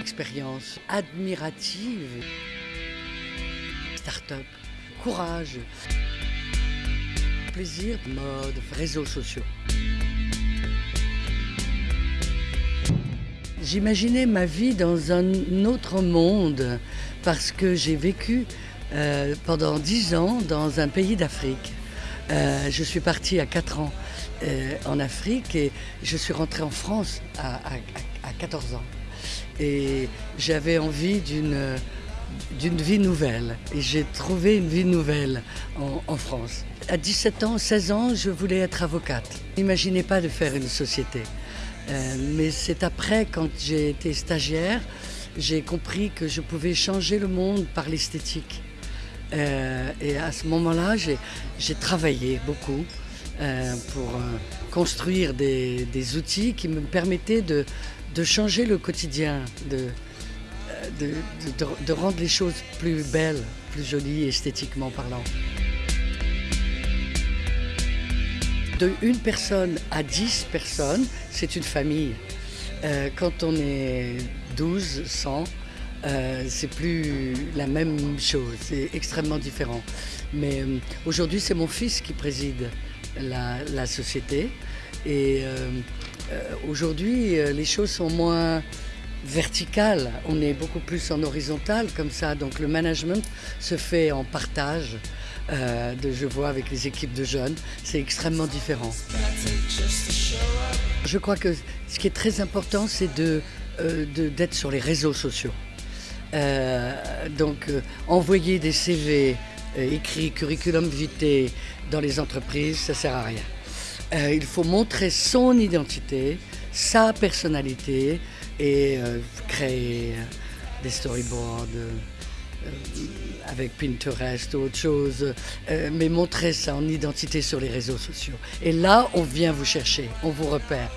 Expérience admirative. Start-up, courage, plaisir, mode, réseaux sociaux. J'imaginais ma vie dans un autre monde parce que j'ai vécu euh, pendant dix ans dans un pays d'Afrique. Euh, je suis partie à 4 ans euh, en Afrique et je suis rentrée en France à, à 14 ans. Et j'avais envie d'une vie nouvelle. Et j'ai trouvé une vie nouvelle en, France. À 17 ans, 16 ans, je voulais être avocate. N'imaginez pas de faire une société. Euh, mais c'est après, quand j'ai été stagiaire, j'ai compris que je pouvais changer le monde par l'esthétique. Euh, et à ce moment-là, j'ai travaillé beaucoup pour euh, construire des, outils qui me permettaient de, changer le quotidien, de, de, rendre les choses plus belles, plus jolies esthétiquement parlant. De une personne à dix personnes, c'est une famille. Euh, quand on est 12, 100, euh, c'est plus la même chose, c'est extrêmement différent. Mais euh, aujourd'hui, c'est mon fils qui préside la, société. Et euh, euh aujourd'hui, euh, les choses sont moins verticales. On est beaucoup plus en horizontal comme ça. Donc le management se fait en partage. De, je vois avec les équipes de jeunes, c'est extrêmement différent. Je crois que ce qui est très important, c'est d'être sur les réseaux sociaux. Donc envoyer des CV euh, écrits curriculum vitae dans les entreprises, ça sert à rien. Euh, il faut montrer son identité, sa personnalité et euh, créer des storyboards avec Pinterest ou autre chose, mais montrer son identité sur les réseaux sociaux. Et là, on vient vous chercher, on vous repère.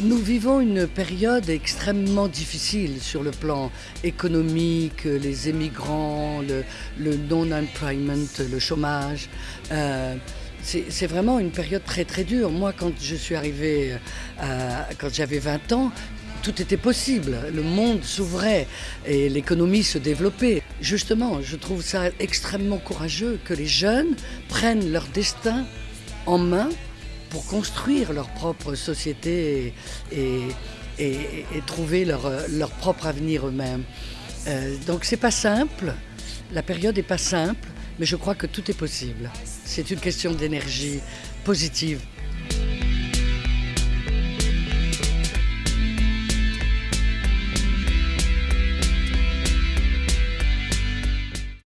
Nous vivons une période extrêmement difficile sur le plan économique, les émigrants, le, non-employment, le chômage. Euh, c'est vraiment une période très très dure. Moi, quand je suis arrivée, euh, quand j'avais 20 ans, tout était possible. Le monde s'ouvrait et l'économie se développait. Justement, je trouve ça extrêmement courageux que les jeunes prennent leur destin en main pour construire leur propre société et, trouver leur, leur, propre avenir eux-mêmes. Euh, donc c'est pas simple, la période n'est pas simple, mais je crois que tout est possible. C'est une question d'énergie positive